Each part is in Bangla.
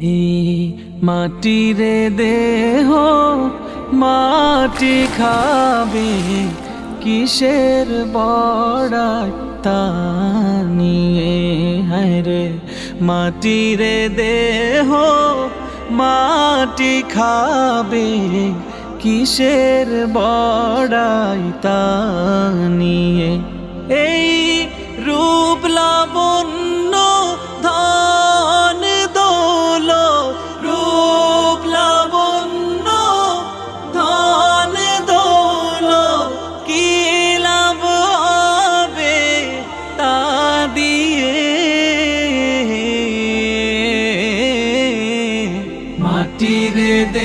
এই মাটিরে দেহ মাটি খাবে, কিসের বড়াই তা নিয়ে? হায়রে মাটিরে দেহ মাটি খাবে, কিসের বড়াই তা নিয়ে? এই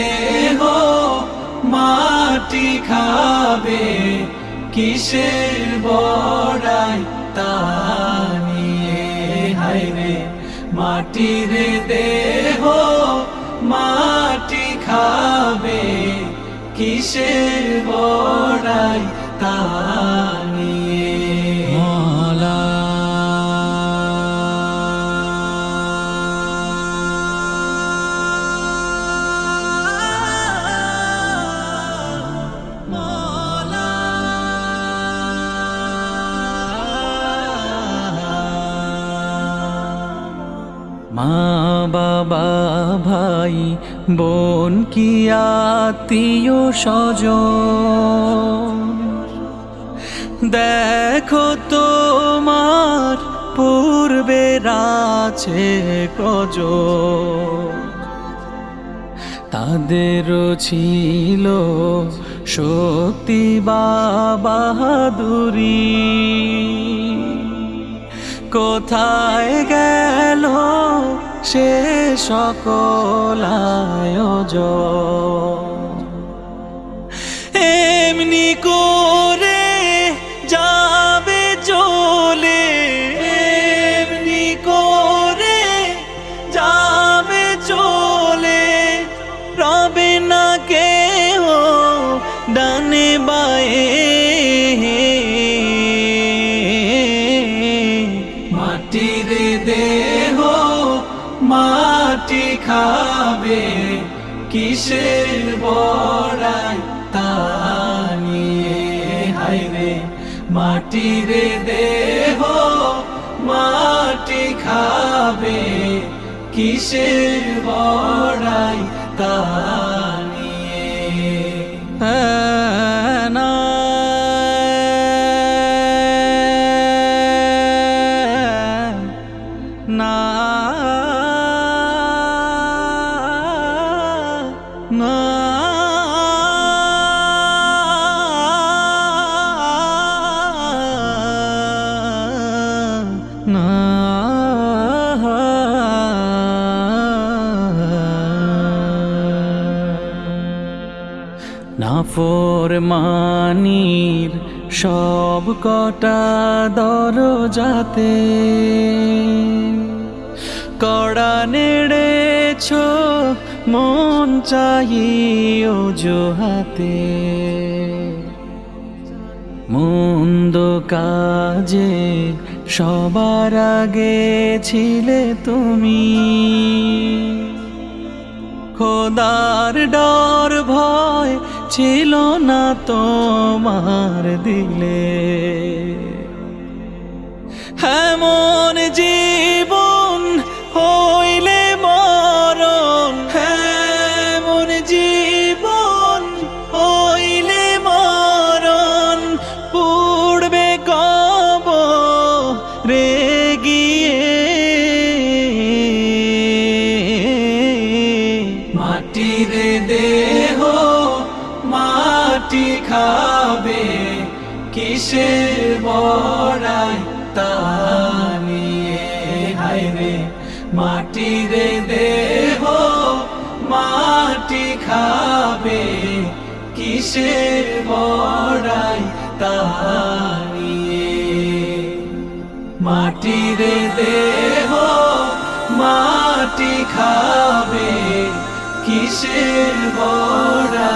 দেহ মাটি খাবে কিসের বড়াই তা নিয়ে? হাইরে মাটির দেহ মাটি খাবে কিসের বড়াই তা মা বাবা ভাই, বোন কি আত্মীয় স্বজ দেখো তোমার পূর্বে আছে কজ তাদেরও ছিল শক্তি বাহাদুরি কোথায় গেল সে সকল এমনি করে মাটি খাবে? কিসের বড়াই তা নিয়ে? হাইরে মাটির দেহ মাটি খাবে? কিসের বড়াই তা নিয়ে? নাফর মানির সব কটা দরজাতে কড়া নেড়েছ মন চাই হাতে মন্দ কাজে সবার আগে ছিলে তুমি। খোদার ডর ভয় ছিল না তোমার দিলে। এমন জীবন হইলে রে গিয়ে মাটির দেহ মাটি খাবে কিসের বড়াই তা নিয়ে? হাইরে মাটির দেহ মাটি খাবে কিসের বড়াই তা মাটির দেহ মাটি খাবে কিসের বড়াই তা